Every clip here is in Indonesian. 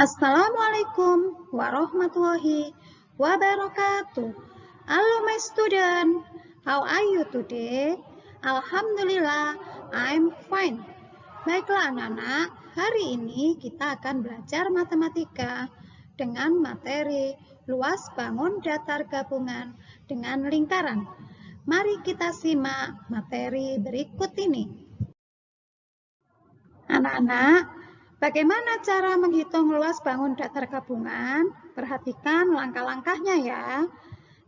Assalamualaikum warahmatullahi wabarakatuh. Hello my student, how are you today? Alhamdulillah, I'm fine. Baiklah anak-anak, hari ini kita akan belajar matematika dengan materi luas bangun datar gabungan dengan lingkaran. Mari kita simak materi berikut ini. Anak-anak, bagaimana cara menghitung luas bangun datar gabungan? Perhatikan langkah-langkahnya ya.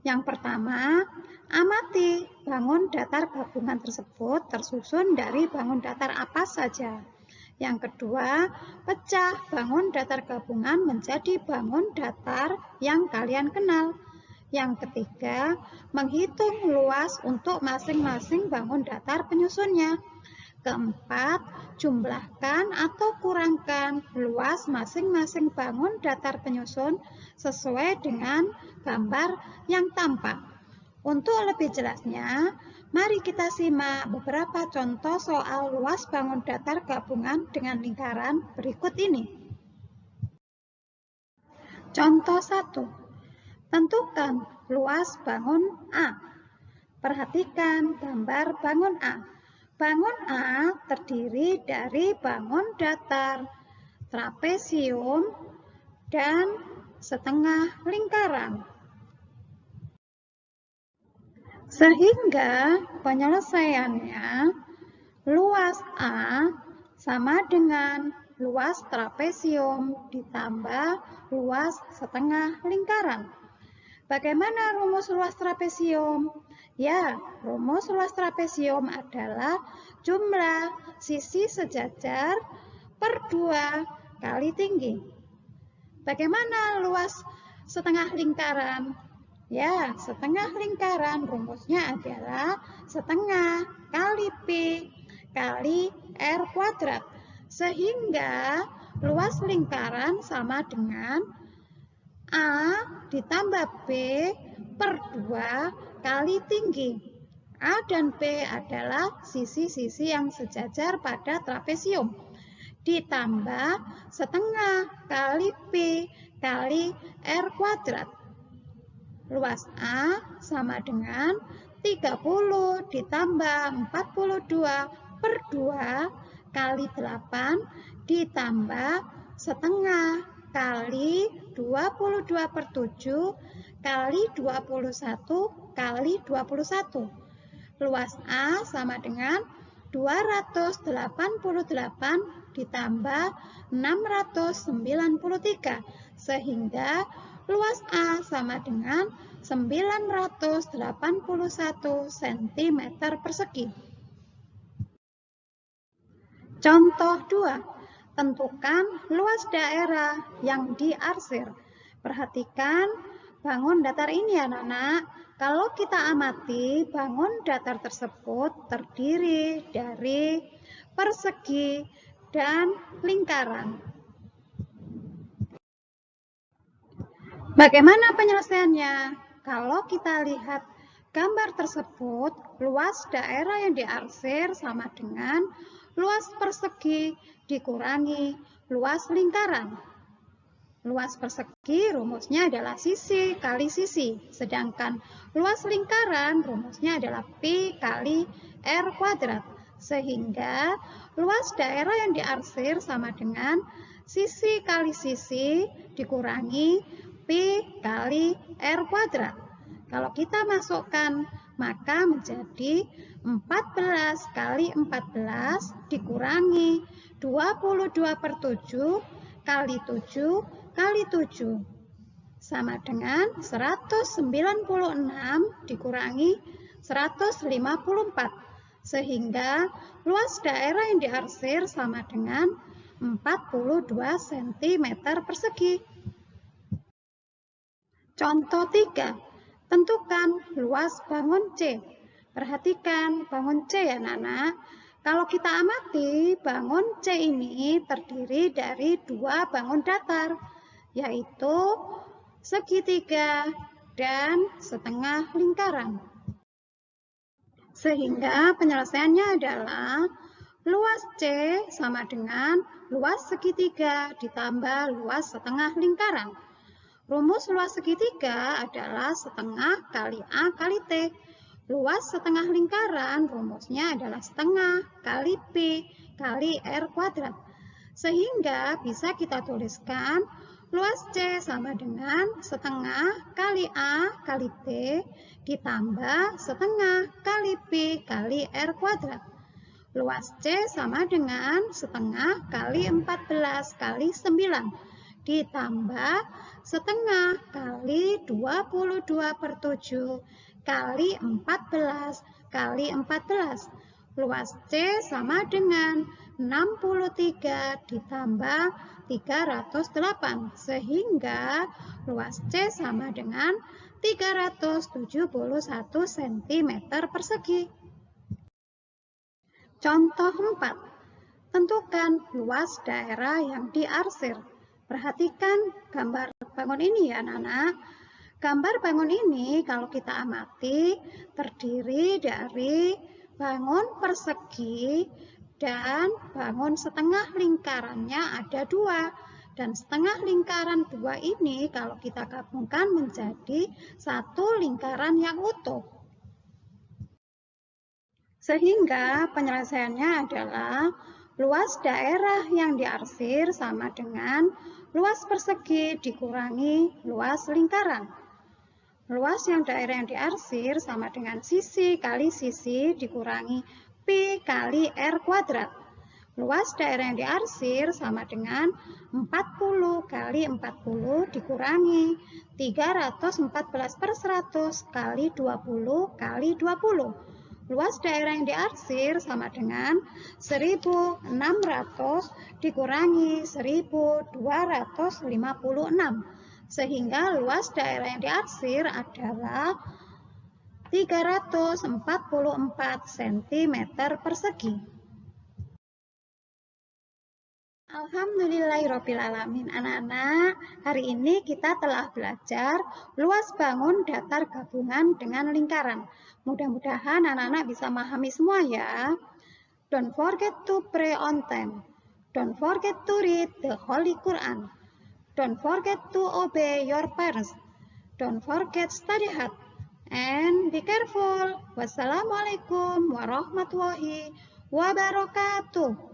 Yang pertama, amati bangun datar gabungan tersebut tersusun dari bangun datar apa saja. Yang kedua, pecah bangun datar gabungan menjadi bangun datar yang kalian kenal. Yang ketiga, menghitung luas untuk masing-masing bangun datar penyusunnya. Keempat, jumlahkan atau kurangkan luas masing-masing bangun datar penyusun sesuai dengan gambar yang tampak. Untuk lebih jelasnya, mari kita simak beberapa contoh soal luas bangun datar gabungan dengan lingkaran berikut ini. Contoh 1. Tentukan luas bangun A. Perhatikan gambar bangun A. Bangun A terdiri dari bangun datar, trapesium, dan setengah lingkaran. Sehingga penyelesaiannya luas A sama dengan luas trapesium ditambah luas setengah lingkaran. Bagaimana rumus luas trapesium? Ya, rumus luas trapesium adalah jumlah sisi sejajar per 2 kali tinggi. Bagaimana luas setengah lingkaran? Ya, setengah lingkaran rumusnya adalah setengah kali P kali R kuadrat. Sehingga luas lingkaran sama dengan A ditambah B per 2 kali tinggi. A dan B adalah sisi-sisi yang sejajar pada trapesium. Ditambah setengah kali P kali R kuadrat. Luas A sama dengan 30 ditambah 42 per 2 kali 8 ditambah setengah kali 22 per 7 kali 21 kali 21. Luas A sama dengan 288 ditambah 693 sehingga luas A sama dengan 981 cm persegi. Contoh 2. Tentukan luas daerah yang diarsir. Perhatikan bangun datar ini anak-anak. Kalau kita amati, bangun datar tersebut terdiri dari persegi dan lingkaran. Bagaimana penyelesaiannya? Kalau kita lihat gambar tersebut, luas daerah yang diarsir sama dengan luas persegi dikurangi luas lingkaran. Luas persegi rumusnya adalah sisi kali sisi, sedangkan luas lingkaran rumusnya adalah P kali R kuadrat. Sehingga luas daerah yang diarsir sama dengan sisi kali sisi dikurangi P kali R kuadrat. Kalau kita masukkan maka menjadi 14 kali 14 dikurangi 22 per 7 kali 7 kali 7 sama dengan 196 dikurangi 154 sehingga luas daerah yang diarsir sama dengan 42 cm persegi. Contoh 3. Tentukan luas bangun C. Perhatikan bangun C ya anak-anak. Kalau kita amati, bangun C ini terdiri dari dua bangun datar yaitu segitiga dan setengah lingkaran. Sehingga penyelesaiannya adalah Luas C sama dengan luas segitiga ditambah luas setengah lingkaran. Rumus luas segitiga adalah setengah kali A kali T. Luas setengah lingkaran rumusnya adalah setengah kali P kali R kuadrat. Sehingga bisa kita tuliskan luas C sama dengan setengah kali A kali T ditambah setengah kali P kali R kuadrat. Luas C sama dengan setengah kali 14 kali 9 ditambah setengah kali 22 per 7 kali 14 kali 14. Luas C sama dengan 63 ditambah 308 sehingga luas C sama dengan 371 cm persegi. Contoh 4. Tentukan luas daerah yang diarsir. Perhatikan gambar bangun ini ya anak-anak. Gambar bangun ini kalau kita amati terdiri dari bangun persegi dan bangun setengah lingkarannya ada dua. Dan setengah lingkaran dua ini kalau kita gabungkan menjadi satu lingkaran yang utuh. Sehingga penyelesaiannya adalah luas daerah yang diarsir sama dengan luas persegi dikurangi luas lingkaran. Luas yang daerah yang diarsir sama dengan sisi kali sisi dikurangi Pi kali R kuadrat. Luas daerah yang diarsir sama dengan 40 kali 40 dikurangi 314 per 100 kali 20 kali 20. Luas daerah yang diarsir sama dengan 1600 dikurangi 1256. Sehingga luas daerah yang diarsir adalah 344 cm persegi. Alhamdulillahirrahmanirrahim. Anak-anak, hari ini kita telah belajar luas bangun datar gabungan dengan lingkaran. Mudah-mudahan anak-anak bisa memahami semua ya. Don't forget to pray on time. Don't forget to read the Holy Quran. Don't forget to obey your parents. Don't forget study hard. And be careful. Wassalamualaikum warahmatullahi wabarakatuh.